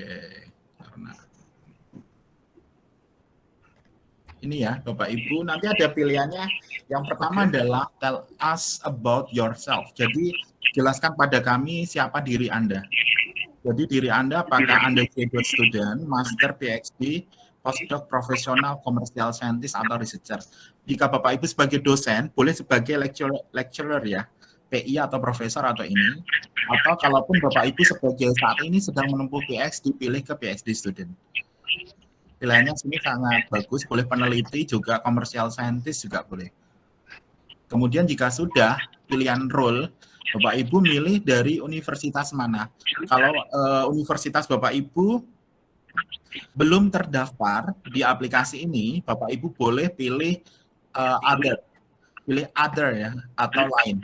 Oke, karena ini ya Bapak Ibu, nanti ada pilihannya. Yang pertama okay. adalah tell us about yourself. Jadi jelaskan pada kami siapa diri Anda. Jadi diri Anda apakah Anda graduate student, master, PhD, postdoc, profesional, komersial scientist atau researcher. Jika Bapak Ibu sebagai dosen, boleh sebagai lecturer, lecturer ya, PI atau profesor atau ini. Atau kalaupun Bapak Ibu sebagai saat ini sedang menempuh PhD, pilih ke PhD student. Pilihannya sini sangat bagus, boleh peneliti juga, komersial scientist juga boleh. Kemudian jika sudah pilihan role, Bapak Ibu milih dari universitas mana. Kalau uh, universitas Bapak Ibu belum terdaftar di aplikasi ini, Bapak Ibu boleh pilih uh, other, pilih other ya atau lain.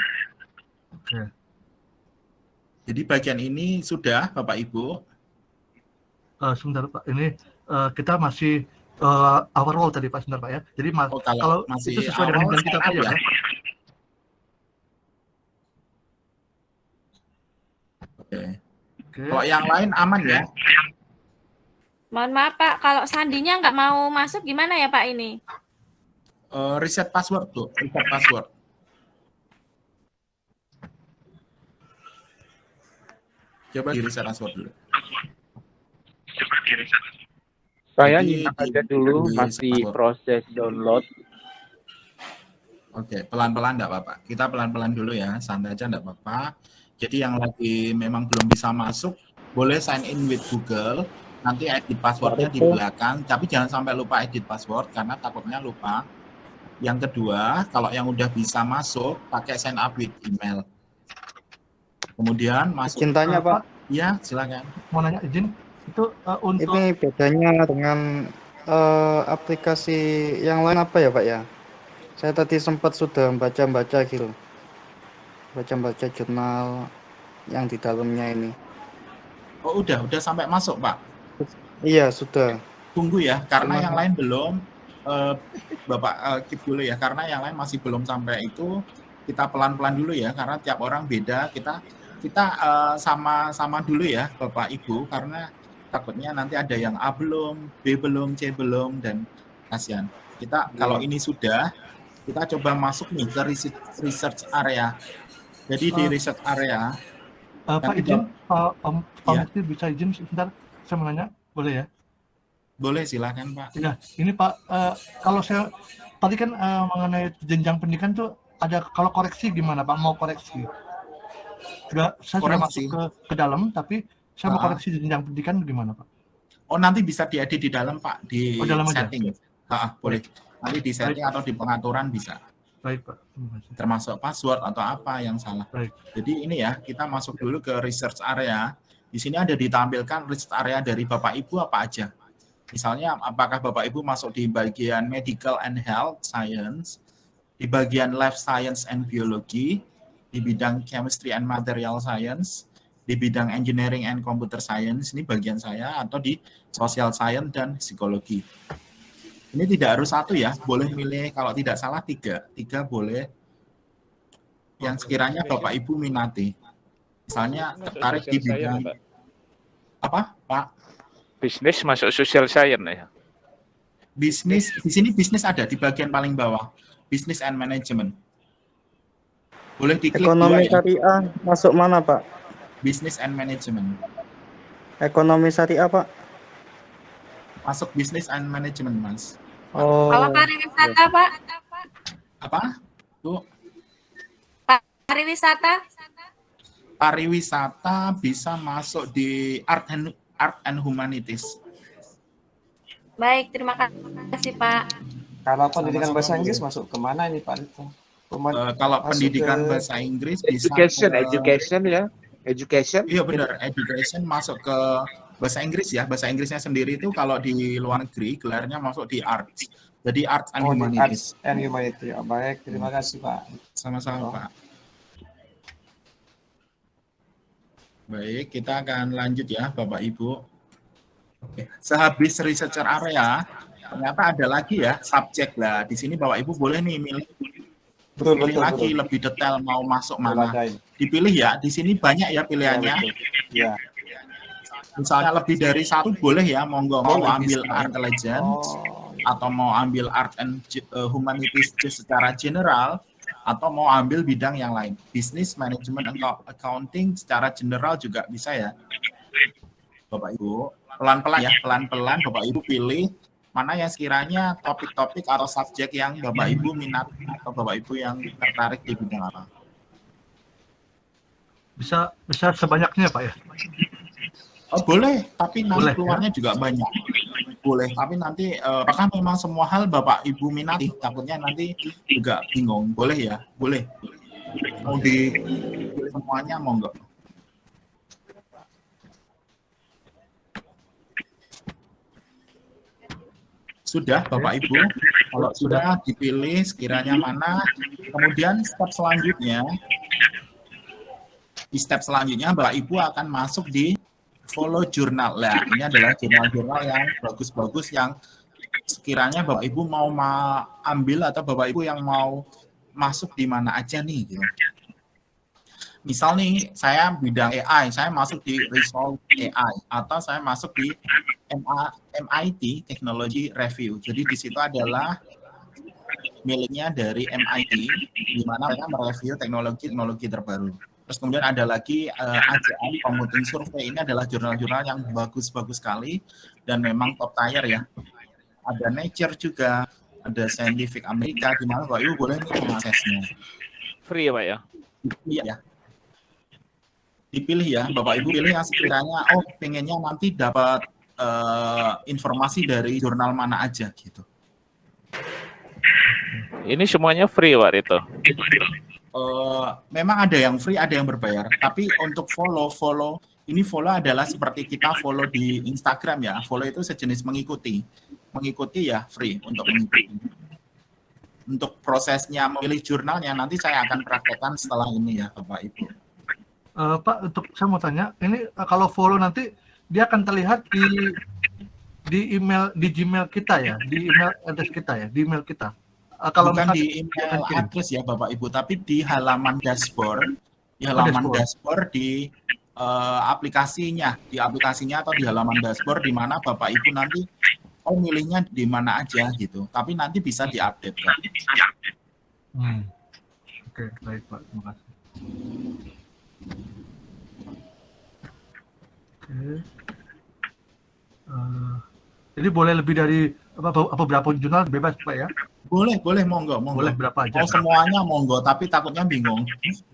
Jadi bagian ini sudah Bapak Ibu. Uh, sebentar Pak, ini uh, kita masih uh, awal tadi Pak sebentar Pak ya. Jadi oh, kalau, kalau masih itu sesuai dengan kita Pak ya. ya. Oke. Okay. Kalau yang lain aman ya? Mohon maaf Pak, kalau sandinya nggak mau masuk gimana ya Pak ini? Uh, reset password tuh, reset password. Coba di reset password dulu. Coba di reset saya nyimak aja dulu, masih proses download. Oke, pelan-pelan enggak apa-apa. Kita pelan-pelan dulu ya, santai aja enggak apa-apa. Jadi yang lagi memang belum bisa masuk, boleh sign in with Google, nanti edit passwordnya di belakang, tapi jangan sampai lupa edit password, karena takutnya lupa. Yang kedua, kalau yang udah bisa masuk, pakai sign up with email. Kemudian masuk. Cintanya Pak. Iya, silakan. Mau nanya izin, itu uh, untuk ini bedanya dengan uh, aplikasi yang lain apa ya Pak ya? Saya tadi sempat sudah baca-baca gitu. Baca-baca jurnal yang di dalamnya ini. Oh, udah, udah sampai masuk, Pak. Iya, sudah. Tunggu ya, karena Cuma... yang lain belum. Uh, Bapak uh, keep dulu ya, karena yang lain masih belum sampai itu. Kita pelan-pelan dulu ya, karena tiap orang beda. Kita kita sama-sama uh, dulu ya, Bapak Ibu, karena takutnya nanti ada yang A belum, B belum, C belum, dan kasihan. Kita hmm. kalau ini sudah, kita coba masuk nih ke research area. Jadi uh, di research area, uh, Pak izin, Pak Om, Om ya. bisa izin sebentar, saya mau nanya, boleh ya? Boleh, silakan Pak. Ya, ini Pak, uh, kalau saya tadi kan uh, mengenai jenjang pendidikan tuh ada kalau koreksi gimana Pak? Mau koreksi? Sudah, saya koreksi. sudah masuk ke, ke dalam, tapi saya mau koreksi jenjang pendidikan gimana Pak? Oh nanti bisa diedit di dalam Pak, di oh, dalam setting. Ah, boleh. Nanti di setting Baik. atau di pengaturan bisa. Baik Pak. Termasuk password atau apa yang salah. Baik. Jadi ini ya, kita masuk dulu ke research area. Di sini ada ditampilkan research area dari Bapak Ibu apa aja. Misalnya apakah Bapak Ibu masuk di bagian medical and health science, di bagian life science and biology, di bidang chemistry and material science, di bidang engineering and computer science ini bagian saya atau di social science dan psikologi. Ini tidak harus satu ya, boleh milih kalau tidak salah tiga, tiga boleh yang sekiranya Bapak Ibu minati. Misalnya tertarik di bidang apa, Pak? Bisnis masuk social science ya. Bisnis di sini bisnis ada di bagian paling bawah, business and management. Boleh diklik Ekonomi ya. syariah masuk mana, Pak? Business and Management. Ekonomi syariah, Pak? Masuk Business and Management, Mas. Oh. Kalau pariwisata, Pak? Apa? Tuh. Pariwisata? Pariwisata bisa masuk di Art and, Art and Humanities. Baik, terima kasih, Pak. Kalau pendidikan bahasa Inggris masuk ke mana ini, Pak? Itu? Uh, kalau pendidikan ke bahasa Inggris education, bisa ke, education ya. Education. Iya benar. Education masuk ke bahasa Inggris ya. Bahasa Inggrisnya sendiri itu kalau di luar negeri gelarnya masuk di arts. Jadi arts and oh, humanities. arts and humanities. Ya, baik. Terima kasih pak. Sama-sama oh. pak. Baik kita akan lanjut ya bapak ibu. Oke. sehabis researcher area ternyata ada lagi ya subjek. Lah di sini bapak ibu boleh nih milih betul, pilih betul, lagi betul. lebih detail mau masuk mana. Dipilih ya, di sini banyak ya pilihannya. Ya, misalnya lebih dari satu boleh ya monggo mau ambil intelligence Oh, atau mau ambil art and uh, humanities secara general atau mau ambil bidang yang lain. Bisnis manajemen atau accounting secara general juga bisa ya. Bapak Ibu pelan-pelan ya pelan-pelan Bapak Ibu pilih mana yang sekiranya topik-topik atau subjek yang Bapak Ibu minat atau Bapak Ibu yang tertarik di bidang apa Bisa bisa sebanyaknya Pak ya. Oh, boleh, tapi nanti Boleh, keluarnya juga banyak. Boleh, tapi nanti eh, apakah memang semua hal Bapak Ibu minati? Takutnya nanti juga bingung. Boleh ya? Boleh. Mau dipilih semuanya monggo. Sudah Bapak Ibu, kalau sudah dipilih sekiranya mana, kemudian step selanjutnya di step selanjutnya Bapak Ibu akan masuk di follow jurnal. Nah, ini adalah jurnal-jurnal yang bagus-bagus yang sekiranya Bapak Ibu mau ma- ambil atau Bapak Ibu yang mau masuk di mana aja nih gitu. Misal nih saya bidang AI, saya masuk di Resolve AI atau saya masuk di MIT Technology Review. Jadi di situ adalah miliknya dari MIT di mana mereka mereview teknologi-teknologi terbaru. Terus kemudian ada lagi uh, AJM Computing Survey ini adalah jurnal-jurnal yang bagus-bagus sekali dan memang top tier ya. Ada Nature juga, ada Scientific America di mana Bapak Ibu boleh mengaksesnya. free ya Pak ya? Iya ya. Dipilih ya, Bapak Ibu pilih yang sekiranya oh pengennya nanti dapat eh, informasi dari jurnal mana aja gitu. Ini semuanya free Pak itu. Eh, memang ada yang free, ada yang berbayar. Tapi untuk follow, follow ini follow adalah seperti kita follow di Instagram ya. Follow itu sejenis mengikuti. Mengikuti ya free untuk mengikuti. Untuk prosesnya memilih jurnalnya nanti saya akan praktekkan setelah ini ya Bapak Ibu. Eh, Pak, untuk saya mau tanya, ini kalau follow nanti dia akan terlihat di di email di Gmail kita ya, di email address kita ya, di email kita. Eh, kalau Bukan di email address ya Bapak Ibu, tapi di halaman dashboard, di halaman dashboard. dashboard di eh, aplikasinya, di aplikasinya atau di halaman dashboard di mana Bapak Ibu nanti oh milihnya di mana aja gitu. Tapi nanti bisa diupdate kan. Hmm. Oke, baik Pak, terima kasih. Oke. Eh, jadi boleh lebih dari apa, apa, apa berapa jurnal bebas Pak ya? Boleh, boleh monggo, monggo. Boleh berapa aja? Oh semuanya monggo, tapi takutnya bingung.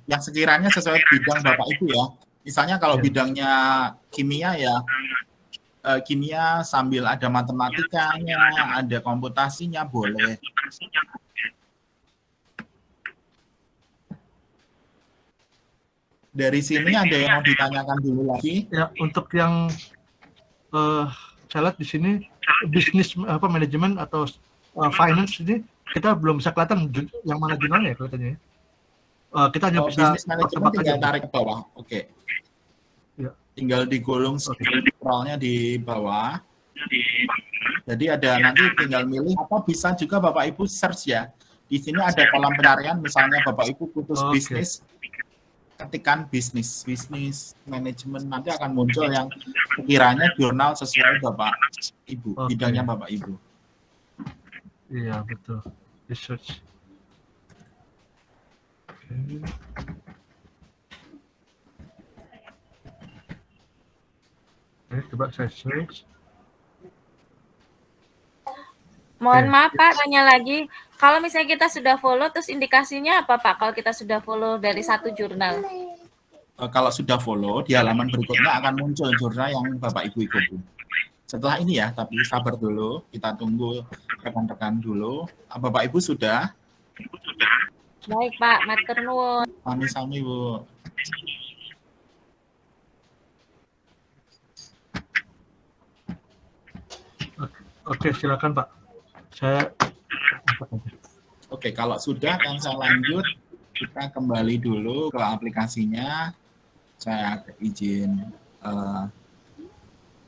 Yang sekiranya sesuai bidang Bapak Ibu ya. Misalnya kalau Ya. bidangnya kimia ya, eh, kimia sambil ada matematikanya, ada komputasinya boleh. Dari sini ada yang mau ditanyakan dulu lagi? Ya, untuk yang eh saya lihat di sini bisnis apa manajemen atau eh, finance ini kita belum bisa kelihatan yang mana jurnalnya ya kelihatannya. ya. Eh, kita hanya Oh, bisa bisnis manajemen tebak tinggal aja. tarik ke bawah. Oke. Ya. Tinggal digulung Oke. scrollnya di bawah. Jadi ada nanti tinggal milih apa bisa juga Bapak Ibu search ya. Di sini ada kolom pencarian misalnya Bapak Ibu putus Oke. bisnis ketikan bisnis bisnis manajemen nanti akan muncul yang sekiranya jurnal sesuai Bapak Ibu Oke. bidangnya Bapak Ibu. Iya betul. Research. Oke. Oke, coba saya search. Mohon Oke. maaf Pak, tanya lagi. Kalau misalnya kita sudah follow, terus indikasinya apa Pak? Kalau kita sudah follow dari satu jurnal. Eh, kalau sudah follow di halaman berikutnya akan muncul jurnal yang Bapak Ibu ikuti. Setelah ini ya, tapi sabar dulu, kita tunggu rekan-rekan dulu. Ah, Bapak Ibu sudah? Baik Pak, matur nuwun. Sami-sami Bu. Oke, silakan Pak. Saya Oke, kalau sudah yang saya lanjut, kita kembali dulu ke aplikasinya. Saya izin eh,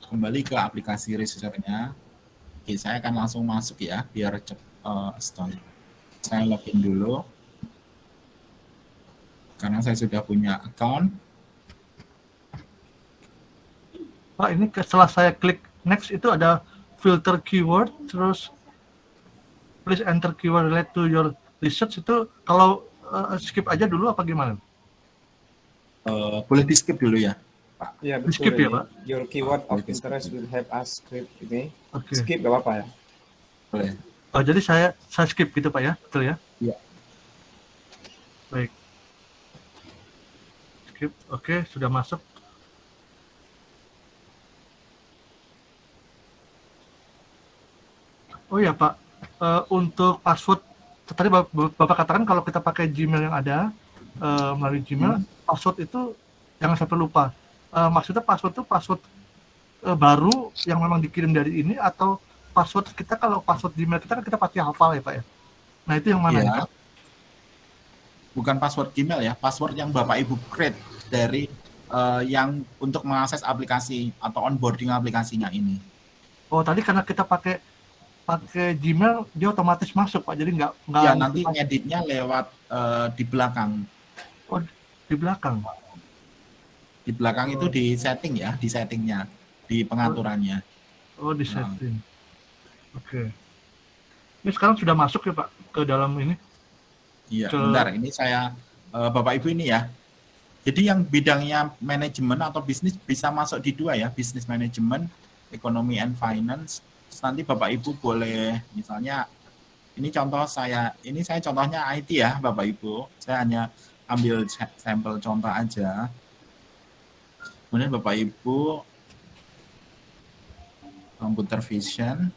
kembali ke aplikasi research-nya. Oke, saya akan langsung masuk ya, biar cepat start. Saya login dulu. Karena saya sudah punya account. Pak ini setelah saya klik next itu ada filter keyword terus please enter keyword relate to your research itu kalau eh, skip aja dulu apa gimana? Eh, boleh di skip dulu ya. Ya Di betul skip ya. Pak? Your keyword of skip interest will help us script ini. Oke. Skip gak apa-apa ya. Boleh. Oh, jadi saya saya skip gitu Pak ya, betul ya? Iya. Baik. Skip. Oke, sudah masuk. Oh ya Pak, Eh, untuk password tadi Bap- Bapak katakan kalau kita pakai Gmail yang ada eh, melalui Gmail, password itu jangan sampai lupa. Eh, maksudnya password itu password eh, baru yang memang dikirim dari ini atau password kita kalau password Gmail kita kan kita pasti hafal ya Pak ya. Nah itu yang mana ya? Bukan password Gmail ya, password yang Bapak Ibu create dari eh, yang untuk mengakses aplikasi atau onboarding aplikasinya ini. Oh tadi karena kita pakai pakai Gmail dia otomatis masuk Pak, jadi nggak nggak Ya nanti ngeditnya lewat eh, di belakang. di belakang. Di belakang itu di setting ya, di settingnya, di pengaturannya. Oh di Nah. setting. Oke. Ini sekarang sudah masuk ya Pak ke dalam ini. Iya, Ke- bentar. Ini saya eh, Bapak Ibu ini ya. Jadi yang bidangnya manajemen atau bisnis bisa masuk di dua ya, bisnis manajemen, ekonomi and finance. Terus nanti Bapak Ibu boleh misalnya ini contoh saya, ini saya contohnya IT ya, Bapak Ibu. Saya hanya ambil sa- sampel contoh aja. Kemudian Bapak Ibu computer vision.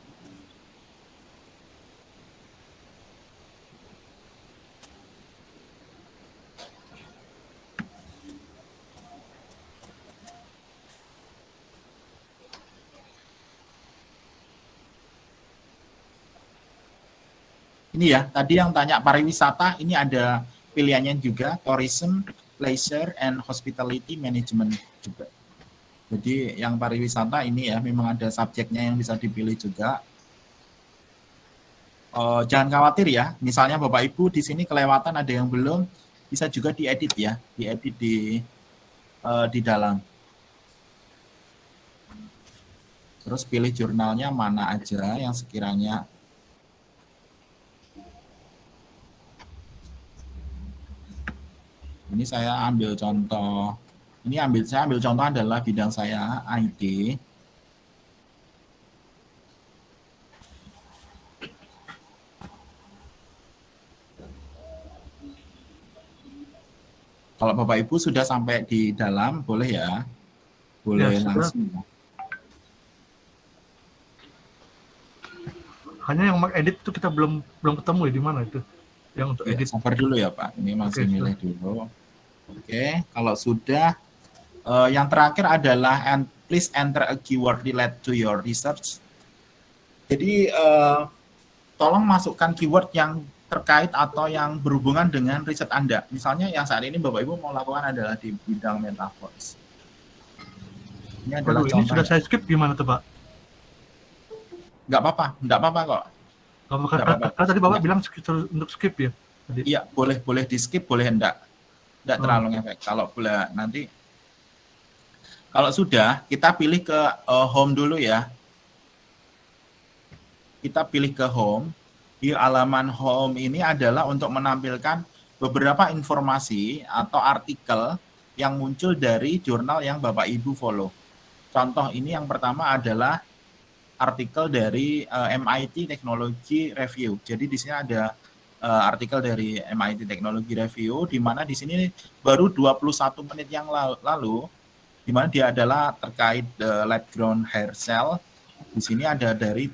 Ini ya, tadi yang tanya pariwisata, ini ada pilihannya juga, tourism, leisure, and hospitality management juga. Jadi yang pariwisata ini ya, memang ada subjeknya yang bisa dipilih juga. Eh, jangan khawatir ya, misalnya Bapak Ibu di sini kelewatan ada yang belum, bisa juga diedit ya, diedit di eh, di dalam. Terus pilih jurnalnya mana aja yang sekiranya Ini saya ambil contoh. Ini ambil saya ambil contoh adalah bidang saya IT. Kalau Bapak Ibu sudah sampai di dalam, boleh ya? Boleh Ya, sudah. langsung. Hanya yang edit itu kita belum belum ketemu ya di mana itu. Yang untuk Oke, edit. sabar dulu ya Pak. Ini masih Oke, milih dulu. Oke, kalau sudah, eh, yang terakhir adalah and please enter a keyword relate to your research. Jadi eh, tolong masukkan keyword yang terkait atau yang berhubungan dengan riset Anda. Misalnya yang saat ini Bapak Ibu mau lakukan adalah di bidang metaverse. Ini adalah Waduh, ini sudah saya skip gimana tuh Pak? Nggak apa-apa, nggak apa-apa kok. Kalau Nggak apa-apa. tadi Bapak Ya. bilang untuk skip ya. Iya, boleh boleh di skip, boleh enggak. Enggak Oh. terlalu ngefek. Kalau boleh nanti kalau sudah, kita pilih ke eh, home dulu ya. Kita pilih ke home. Di halaman home ini adalah untuk menampilkan beberapa informasi atau artikel yang muncul dari jurnal yang Bapak Ibu follow. Contoh ini yang pertama adalah artikel dari eh, MIT Technology Review. Jadi di sini ada eh, artikel dari MIT Technology Review di mana di sini baru 21 menit yang la- lalu di mana dia adalah terkait eh, lab ground hair cell. Di sini ada dari